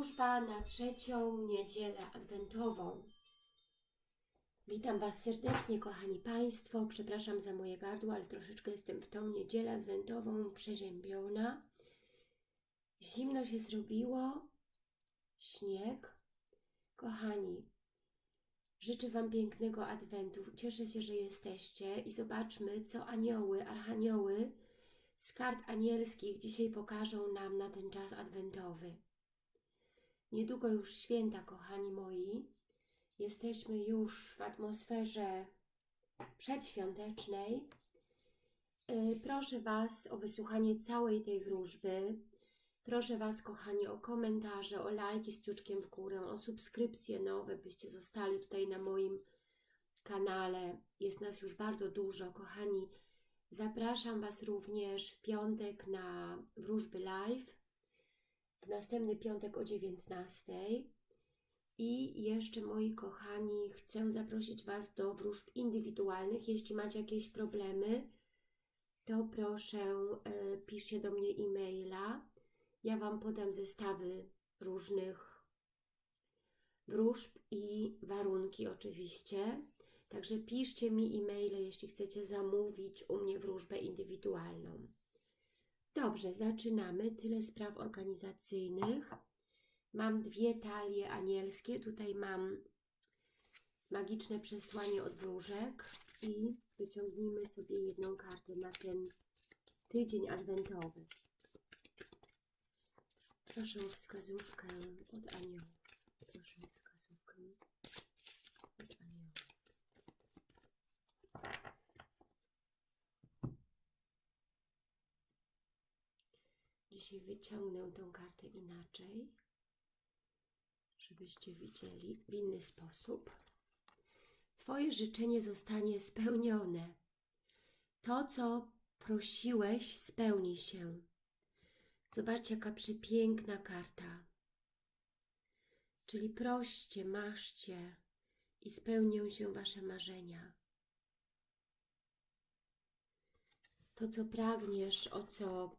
Wróżba na trzecią niedzielę adwentową. Witam Was serdecznie, kochani Państwo. Przepraszam za moje gardło, ale troszeczkę jestem w tą niedzielę adwentową przeziębiona. Zimno się zrobiło, śnieg. Kochani, życzę Wam pięknego adwentu. Cieszę się, że jesteście i zobaczmy, co anioły, archanioły z kart anielskich dzisiaj pokażą nam na ten czas adwentowy. Niedługo już święta, kochani moi. Jesteśmy już w atmosferze przedświątecznej. Yy, Proszę Was o wysłuchanie całej tej wróżby. Proszę Was, kochani, o komentarze, o lajki z kciuczkiem w górę, o subskrypcje nowe, byście zostali tutaj na moim kanale. Jest nas już bardzo dużo, kochani. Zapraszam Was również w piątek na wróżby live w następny piątek o 19. I jeszcze, moi kochani, chcę zaprosić Was do wróżb indywidualnych. Jeśli macie jakieś problemy, to proszę e, piszcie do mnie e-maila. Ja Wam podam zestawy różnych wróżb i warunki oczywiście. Także piszcie mi e-maile, jeśli chcecie zamówić u mnie wróżbę indywidualną. Dobrze, zaczynamy. Tyle spraw organizacyjnych. Mam dwie talie anielskie. Tutaj mam magiczne przesłanie od wróżek i wyciągnijmy sobie jedną kartę na ten tydzień adwentowy. Proszę o wskazówkę od aniołów. Proszę o wskazówkę Wyciągnę tą kartę inaczej, żebyście widzieli w inny sposób. Twoje życzenie zostanie spełnione. To, co prosiłeś, spełni się. Zobaczcie, jaka przepiękna karta. Czyli proście, maszcie i spełnią się Wasze marzenia. To, co pragniesz, o co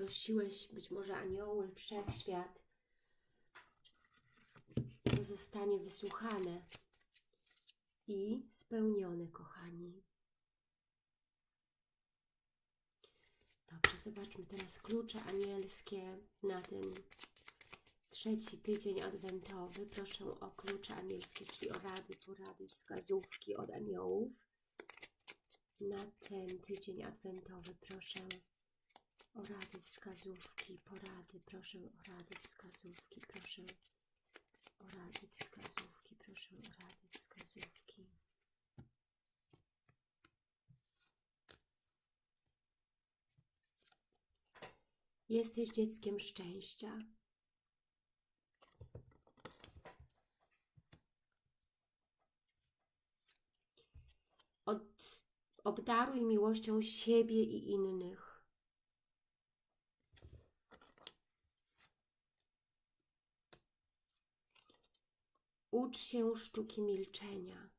prosiłeś, być może anioły, wszechświat, to zostanie wysłuchane i spełnione, kochani. Dobrze, zobaczmy teraz klucze anielskie na ten trzeci tydzień adwentowy. Proszę o klucze anielskie, czyli o rady, porady, wskazówki od aniołów. Na ten tydzień adwentowy proszę o rady, wskazówki, porady. Proszę o rady, wskazówki, proszę o rady, wskazówki, proszę o rady, wskazówki. Jesteś dzieckiem szczęścia. Od, obdaruj miłością siebie i innych. Ucz się sztuki milczenia.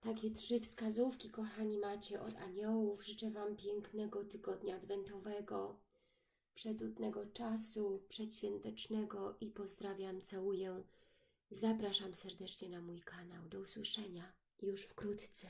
Takie trzy wskazówki, kochani, macie od aniołów. Życzę Wam pięknego tygodnia adwentowego, przecudnego czasu, przedświątecznego i pozdrawiam, całuję. Zapraszam serdecznie na mój kanał. Do usłyszenia już wkrótce.